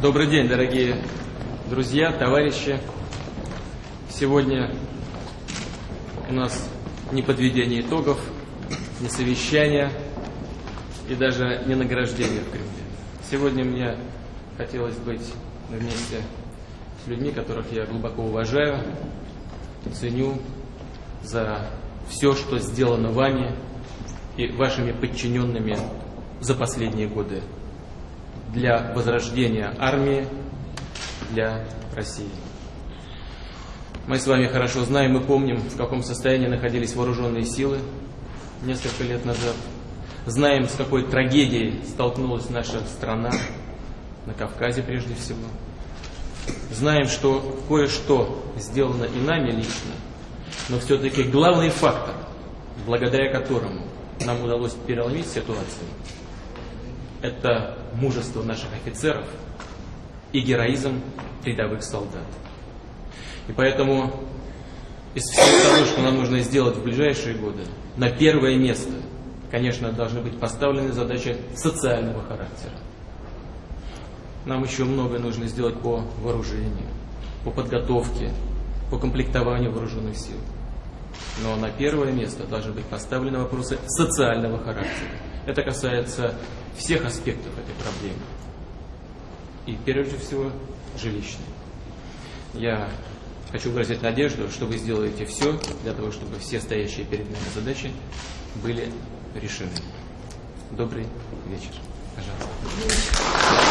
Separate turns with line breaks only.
Добрый день, дорогие друзья, товарищи. Сегодня у нас не подведение итогов, не совещание и даже не награждение в Кремле. Сегодня мне хотелось быть вместе с людьми, которых я глубоко уважаю, ценю за все, что сделано вами и вашими подчиненными за последние годы для возрождения армии, для России. Мы с вами хорошо знаем и помним, в каком состоянии находились вооруженные силы несколько лет назад. Знаем, с какой трагедией столкнулась наша страна, на Кавказе прежде всего. Знаем, что кое-что сделано и нами лично, но все-таки главный фактор, благодаря которому нам удалось переломить ситуацию, это мужество наших офицеров и героизм рядовых солдат. И поэтому из всего того, что нам нужно сделать в ближайшие годы, на первое место, конечно, должны быть поставлены задачи социального характера. Нам еще многое нужно сделать по вооружению, по подготовке, по комплектованию вооруженных сил. Но на первое место должны быть поставлены вопросы социального характера. Это касается всех аспектов этой проблемы. И прежде всего жилищной. Я хочу выразить надежду, что вы сделаете все для того, чтобы все стоящие перед нами задачи были решены. Добрый вечер. Пожалуйста.